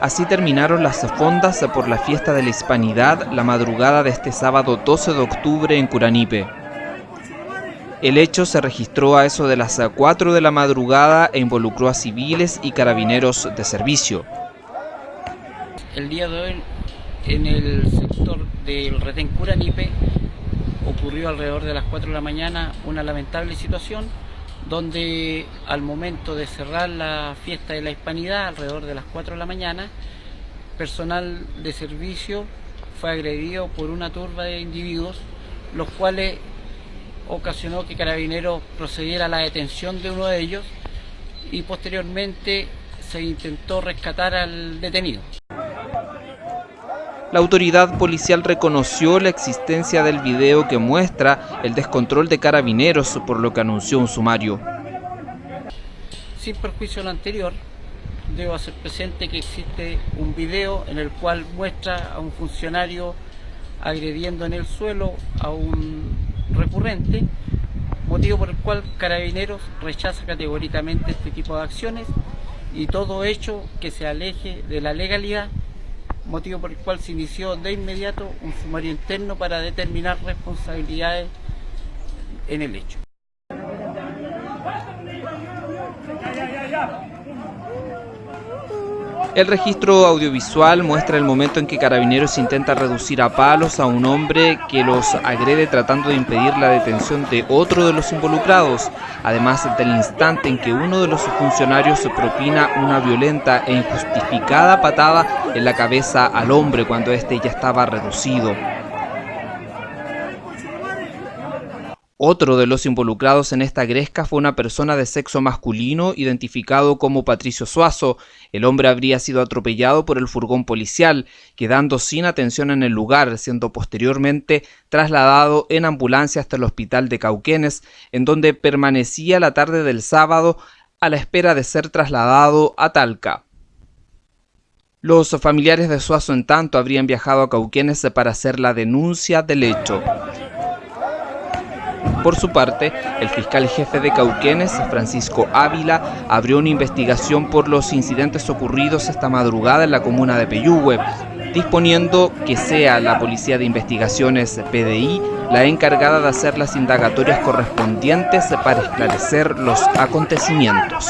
Así terminaron las fondas por la fiesta de la Hispanidad la madrugada de este sábado 12 de octubre en Curanipe. El hecho se registró a eso de las 4 de la madrugada e involucró a civiles y carabineros de servicio. El día de hoy en el sector del retén Curanipe ocurrió alrededor de las 4 de la mañana una lamentable situación donde al momento de cerrar la fiesta de la hispanidad, alrededor de las 4 de la mañana, personal de servicio fue agredido por una turba de individuos, los cuales ocasionó que Carabineros procediera a la detención de uno de ellos y posteriormente se intentó rescatar al detenido. La autoridad policial reconoció la existencia del video que muestra el descontrol de carabineros, por lo que anunció un sumario. Sin perjuicio de lo anterior, debo hacer presente que existe un video en el cual muestra a un funcionario agrediendo en el suelo a un recurrente, motivo por el cual Carabineros rechaza categóricamente este tipo de acciones y todo hecho que se aleje de la legalidad motivo por el cual se inició de inmediato un sumario interno para determinar responsabilidades en el hecho. El registro audiovisual muestra el momento en que Carabineros intenta reducir a palos a un hombre que los agrede tratando de impedir la detención de otro de los involucrados, además del instante en que uno de los funcionarios propina una violenta e injustificada patada en la cabeza al hombre cuando éste ya estaba reducido. Otro de los involucrados en esta gresca fue una persona de sexo masculino identificado como Patricio Suazo. El hombre habría sido atropellado por el furgón policial, quedando sin atención en el lugar, siendo posteriormente trasladado en ambulancia hasta el hospital de Cauquenes, en donde permanecía la tarde del sábado a la espera de ser trasladado a Talca. Los familiares de Suazo en tanto habrían viajado a Cauquenes para hacer la denuncia del hecho. Por su parte, el fiscal jefe de Cauquenes, Francisco Ávila, abrió una investigación por los incidentes ocurridos esta madrugada en la comuna de Peyúgue, disponiendo que sea la Policía de Investigaciones PDI la encargada de hacer las indagatorias correspondientes para esclarecer los acontecimientos.